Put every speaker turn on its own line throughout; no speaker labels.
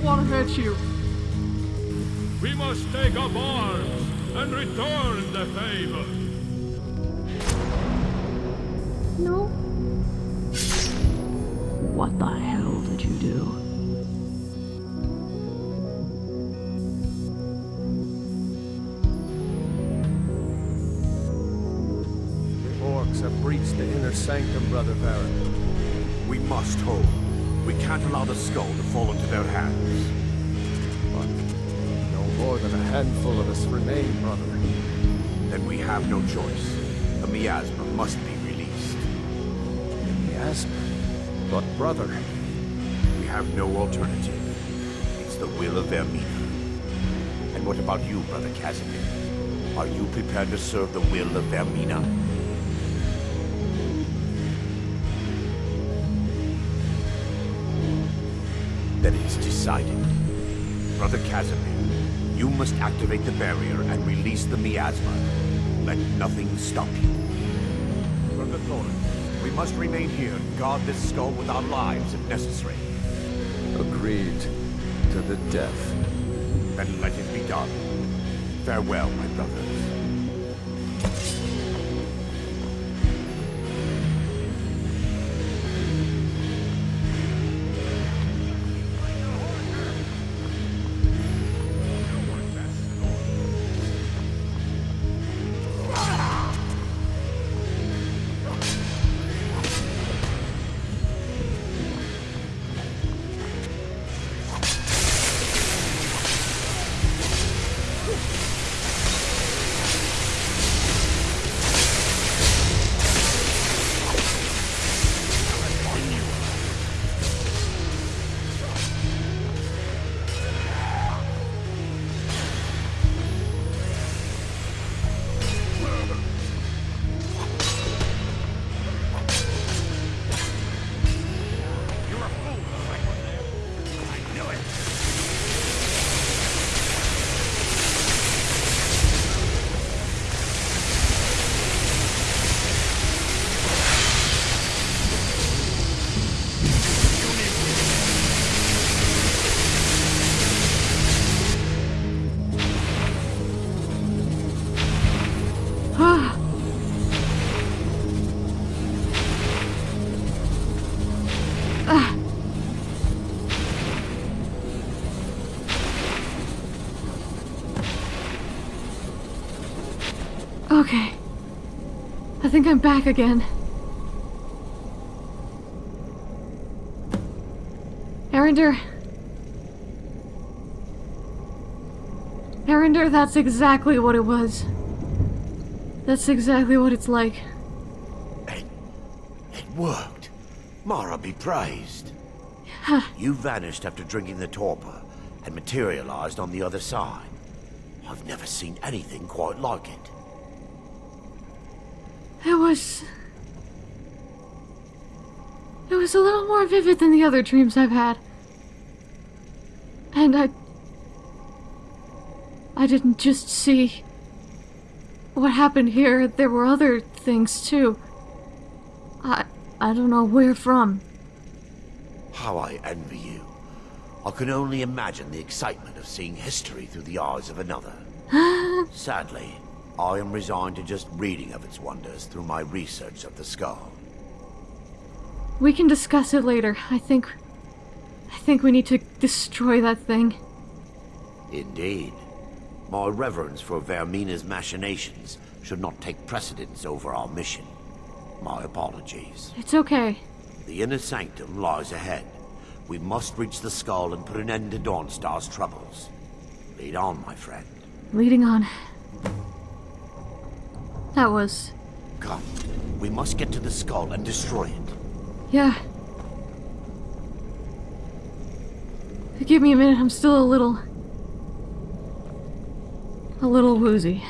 don't want to hurt you.
We must take up arms and return the favor.
No.
What the hell did you do?
The orcs have breached the inner sanctum, Brother Varric.
We must hold. We can't allow the skull to fall into their hands.
But no more than a handful of us remain, brother.
Then we have no choice. The miasma must be released.
Miasma? But brother...
We have no alternative. It's the will of Vaermina. And what about you, Brother Casimir? Are you prepared to serve the will of Vaermina? Then it's decided. Brother Casimir, you must activate the barrier and release the miasma. Let nothing stop you. Brother Thorin, we must remain here and guard this skull with our lives if necessary.
Agreed. To the death.
Then let it be done. Farewell, my brothers.
Think I'm back again. Erandur. Erandur, that's exactly what it was. That's exactly what it's like.
It, it worked. Mara be praised.
Huh.
You vanished after drinking the torpor and materialized on the other side. I've never seen anything quite like it.
It was... It was a little more vivid than the other dreams I've had. And I... I didn't just see... What happened here, there were other things too. I... I don't know where from.
How I envy you. I can only imagine the excitement of seeing history through the eyes of another. Sadly, I am resigned to just reading of its wonders through my research of the skull.
We can discuss it later. I think... I think we need to destroy that thing.
Indeed. My reverence for Vaermina's machinations should not take precedence over our mission. My apologies.
It's okay.
The inner sanctum lies ahead. We must reach the skull and put an end to Dawnstar's troubles. Lead on, my friend.
Leading on. That was...
Come. We must get to the skull and destroy it.
Yeah. Give me a minute, I'm still a little... A little woozy.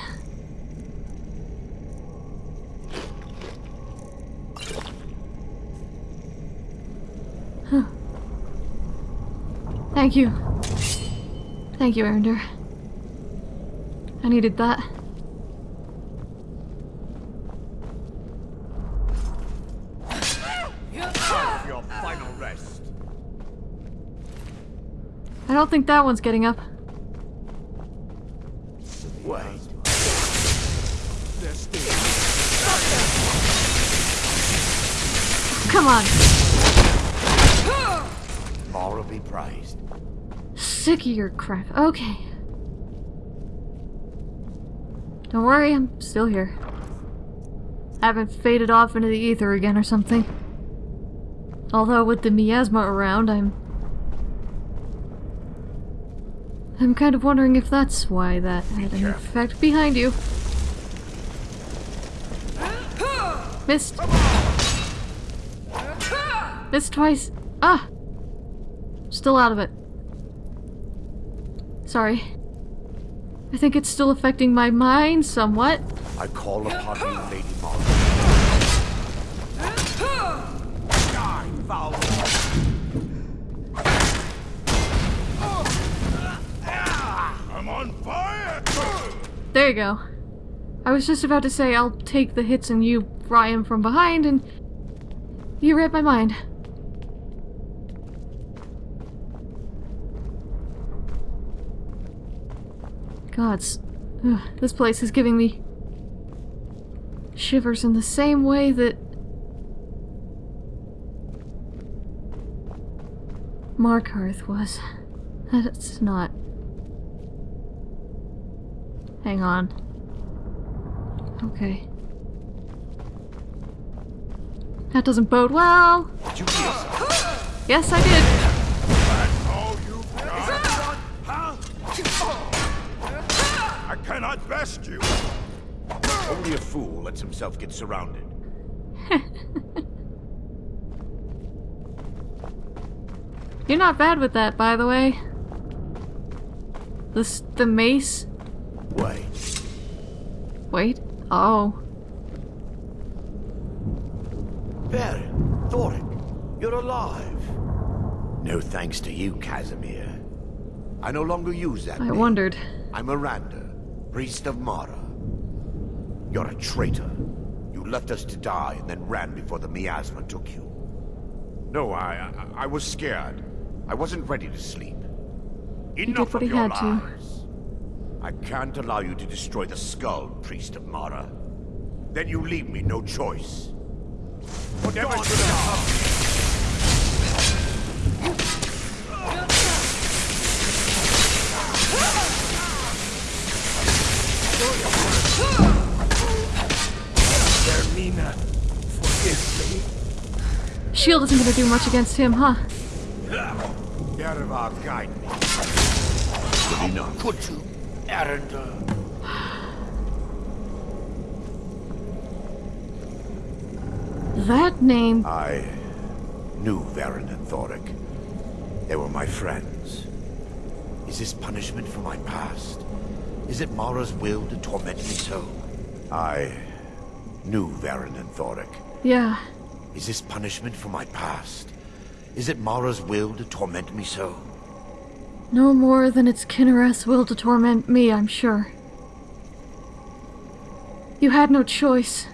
Huh. Thank you. Thank you, Erandur. I needed that.
Your final rest.
I don't think that one's getting up.
Wait.
Come on.
Mara be praised.
Sick of your crap. Okay. Don't worry, I'm still here. I haven't faded off into the ether again or something. Although with the miasma around, I'm... I'm kind of wondering if that's why that had an effect behind you. Missed. Missed twice. Ah! Still out of it. Sorry. I think it's still affecting my mind somewhat.
I call upon you, Lady
There you go. I was just about to say I'll take the hits and you fry him from behind, and you read my mind. Gods, ugh, this place is giving me shivers in the same way that Markarth was. That's not. Hang on. Okay. That doesn't bode well.
Did you hear something?
Yes, I did.
You got I cannot best you!
Only a fool lets himself get surrounded.
You're not bad with that, by the way. This the mace.
Wait.
Wait. Oh.
Barry, Thorek, you're alive. No thanks to you, Casimir. I no longer use that
I
name.
wondered.
I'm Miranda, priest of Mara. You're a traitor. You left us to die and then ran before the miasma took you. No, I, I, I was scared. I wasn't ready to sleep. Enough of your
had to.
Lies. I can't allow you to destroy the skull, priest of Mara. Then you leave me no choice. Never should have come.
Ermina, forgive me.
Shield isn't gonna do much against him, huh?
Yerva, guide me. Good enough. Could you, Erandur?
That name.
I knew Veren and Thorek. They were my friends. Is this punishment for my past? Is it Mara's will to torment me so? I knew Veren and Thorek.
Yeah.
Is this punishment for my past? Is it Mara's will to torment me so?
No more than it's Kynareth's will to torment me, I'm sure. You had no choice.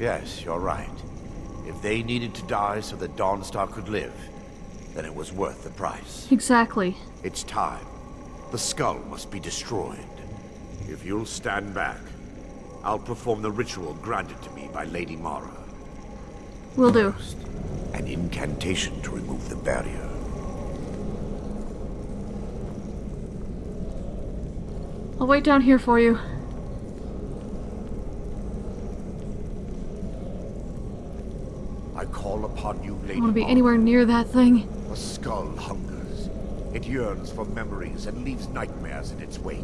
Yes, you're right. If they needed to die so that Dawnstar could live, then it was worth the price.
Exactly.
It's time. The skull must be destroyed. If you'll stand back, I'll perform the ritual granted to me by Lady Mara.
Will do.
First, an incantation to remove the barrier.
I'll wait down here for you.
I call upon you, Lady
I
Lady
want to be
Mara.
anywhere near that thing.
The skull hungers. It yearns for memories and leaves nightmares in its wake.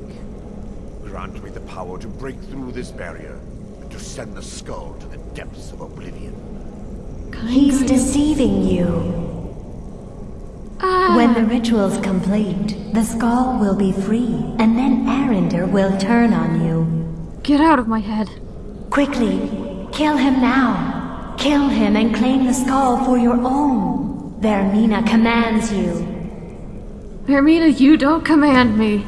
Grant me the power to break through this barrier and to send the skull to the depths of oblivion.
He's deceiving you.
Ah,
When the ritual's complete, the skull will be free, and then Erandur will turn on you.
get out of my head.
Quickly, kill him now. Kill him and claim the skull for your own. Vaermina commands you.
Vaermina, you don't command me.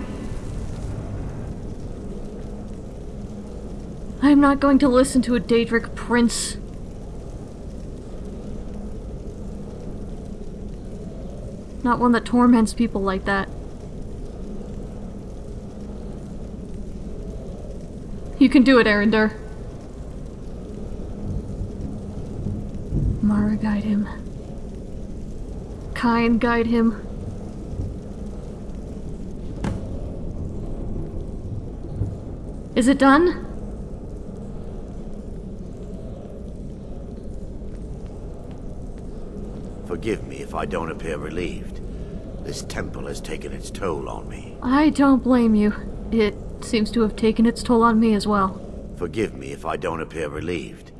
I'm not going to listen to a Daedric prince. Not one that torments people like that. You can do it, Erandur. Mara guide him. Kyne guide him. Is it done?
Forgive me if I don't appear relieved. This temple has taken its toll on me.
I don't blame you. It seems to have taken its toll on me as well.
Forgive me if I don't appear relieved.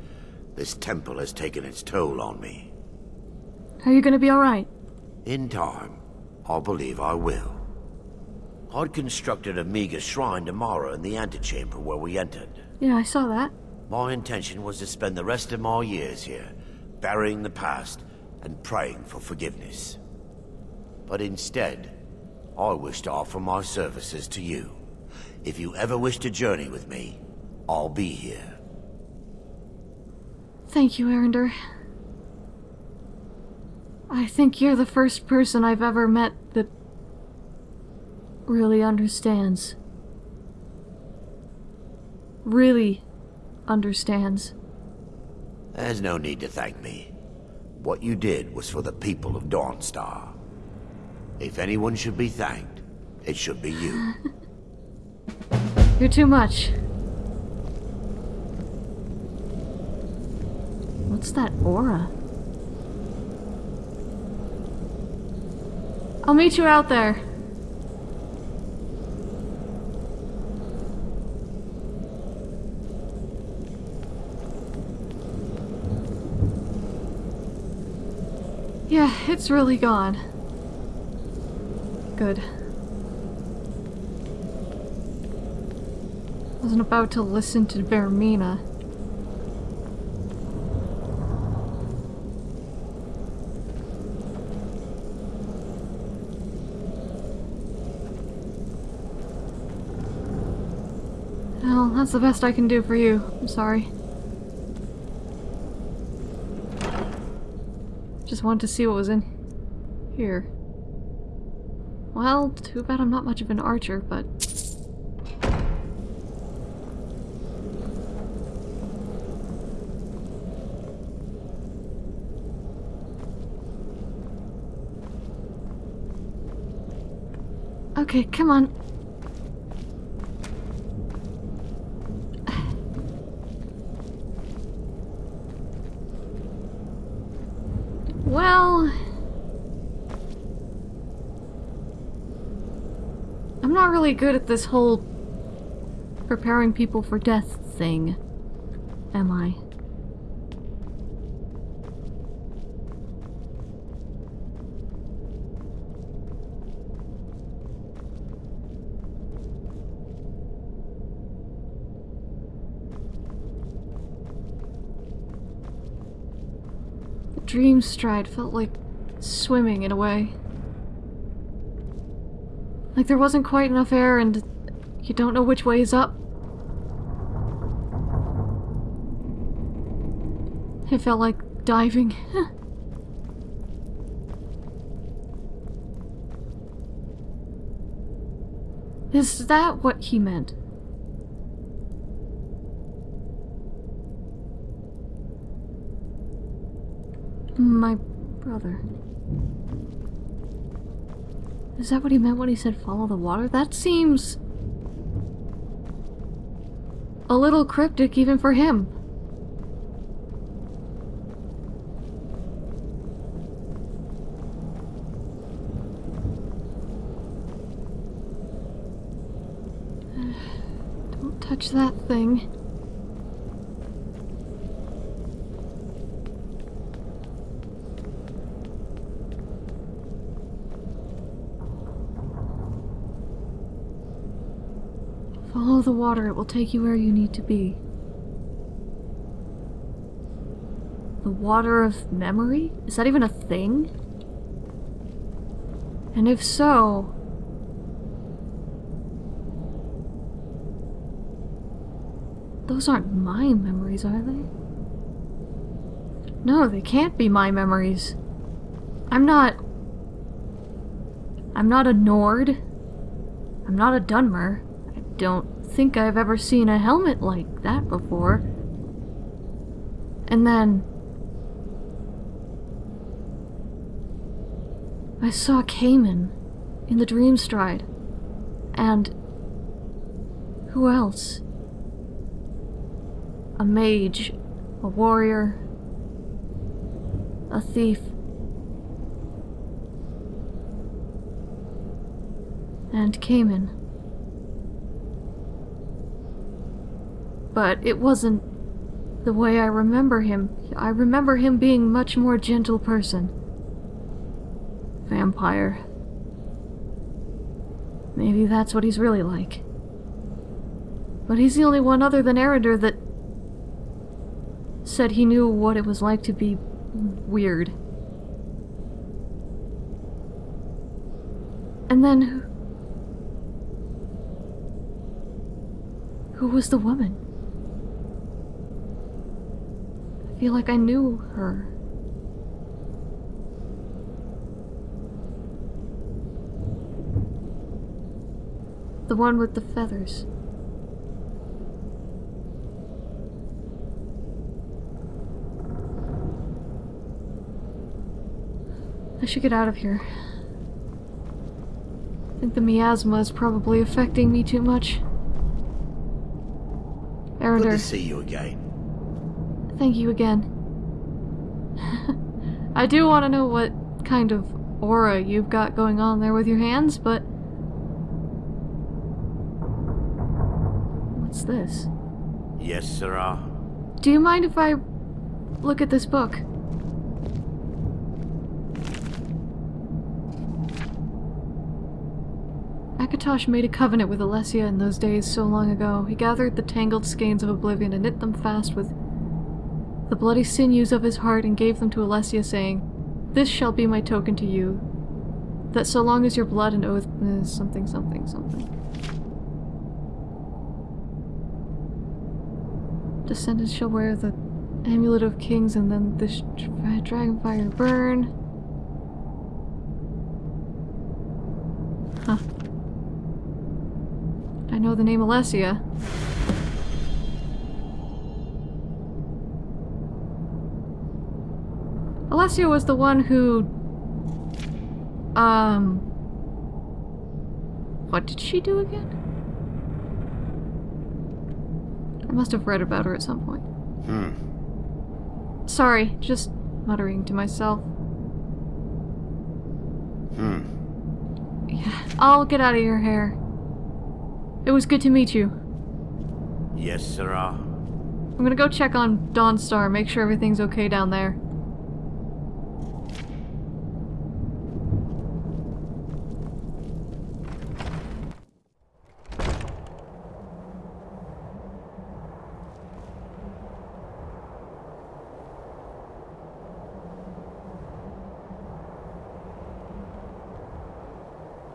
This temple has taken its toll on me.
Are you gonna be alright?
In time, I believe I will. I'd constructed a meager shrine to Mara in the antechamber where we entered.
Yeah, I saw that.
My intention was to spend the rest of my years here, burying the past and praying for forgiveness. But instead, I wish to offer my services to you. If you ever wish to journey with me, I'll be here.
Thank you, Erandur. I think you're the first person I've ever met that really understands. Really understands.
There's no need to thank me. What you did was for the people of Dawnstar. If anyone should be thanked, it should be you.
You're too much. What's that aura? I'll meet you out there. Yeah, it's really gone. Good. I wasn't about to listen to Vaermina. Well, that's the best I can do for you. I'm sorry. Just wanted to see what was in here. Well, too bad I'm not much of an archer, but... Okay, come on. Well... I'm not really good at this whole preparing people for death thing, am I? Dream stride felt like swimming in a way. Like there wasn't quite enough air and you don't know which way is up. It felt like diving. Is that what he meant? My brother. Is that what he meant when he said follow the water? That seems... a little cryptic even for him. Don't touch that thing. Follow the water, it will take you where you need to be. The water of memory? Is that even a thing? And if so... Those aren't my memories, are they? No, they can't be my memories. I'm not... I'm not a Nord. I'm not a Dunmer. I don't think I've ever seen a helmet like that before. And then... I saw Cayman in the Dream Stride. And... Who else? A mage, a warrior, a thief. And Cayman. But it wasn't the way I remember him. I remember him being much more gentle person. Vampire. Maybe that's what he's really like. But he's the only one other than Erandur that said he knew what it was like to be weird. And then who, who was the woman? I feel like I knew her. The one with the feathers. I should get out of here. I think the miasma is probably affecting me too much.
Good
Erandur,
to see you again.
Thank you again. I do want to know what kind of aura you've got going on there with your hands, but... What's this?
Yes, sirrah.
Do you mind if I look at this book? Akatosh made a covenant with Alessia in those days so long ago. He gathered the tangled skeins of oblivion and knit them fast with the bloody sinews of his heart and gave them to Alessia, saying, This shall be my token to you, that so long as your blood and oath is something, something, something. Descendants shall wear the amulet of kings and then dra- dragon fire burn. Huh. I know the name Alessia. Was the one who... Um... What did she do again? I must have read about her at some point.
Hmm.
Sorry, just muttering to myself.
Hmm.
Yeah, I'll get out of your hair. It was good to meet you.
Yes, sirrah.
I'm gonna go check on Dawnstar, make sure everything's okay down there.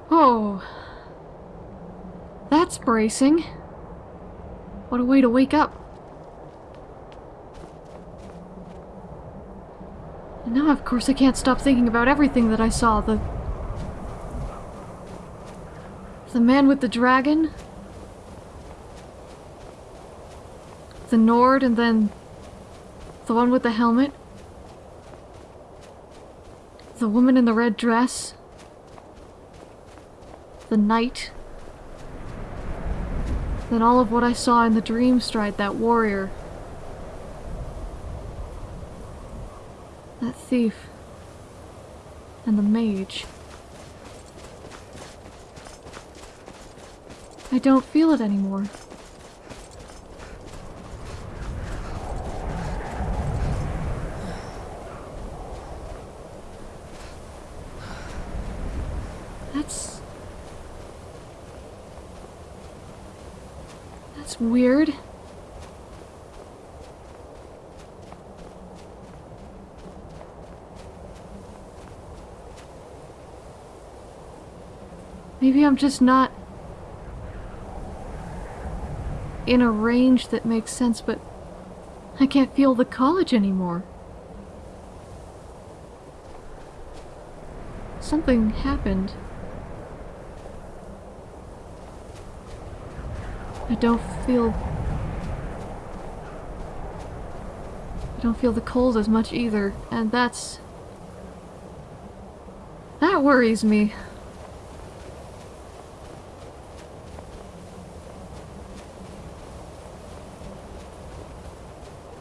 Oh. That's bracing. What a way to wake up. And now, of course, I can't stop thinking about everything that I saw. The... The man with the dragon. The Nord, and then... The one with the helmet. The woman in the red dress. The knight. Then all of what I saw in the dream stride, that warrior. That thief. And the mage. I don't feel it anymore. That's... That's weird. Maybe I'm just not in a range that makes sense, but I can't feel the college anymore. Something happened. I don't feel... I don't feel the cold as much either, and that's... That worries me.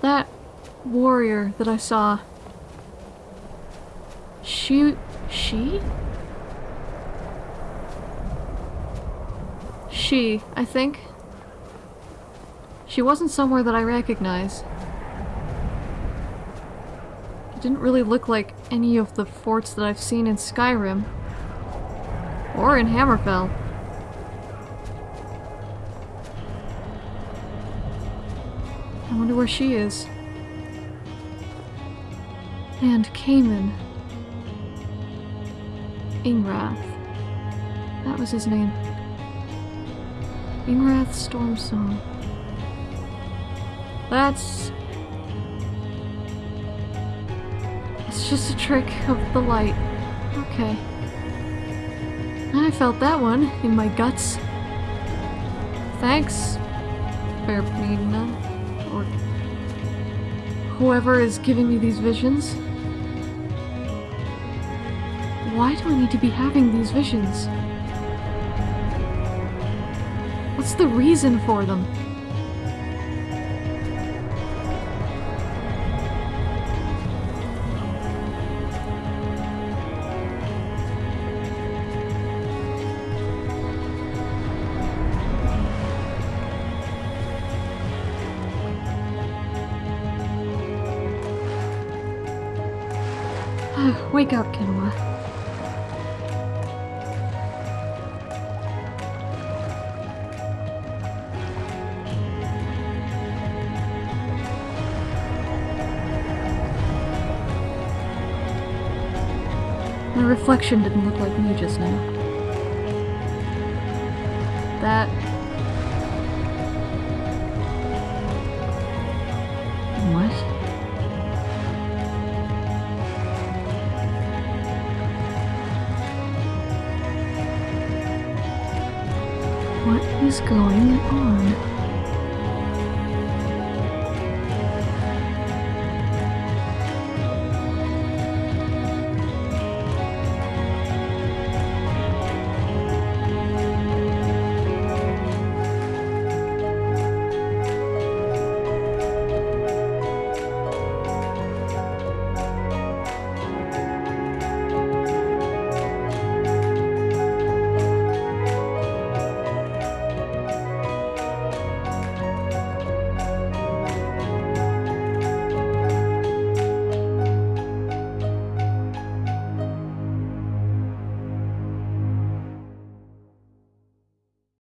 That warrior that I saw. She... she? She, I think. She wasn't somewhere that I recognize. It didn't really look like any of the forts that I've seen in Skyrim. Or in Hammerfell. I wonder where she is. And Cayman. Ingrath. That was his name. Ingrath Stormsong. That's... It's just a trick of the light. Okay. I felt that one in my guts. Thanks, Verpina, or whoever is giving me these visions. Why do I need to be having these visions? What's the reason for them? Wake up, Kenoa. My reflection didn't look like me just now. Is going on?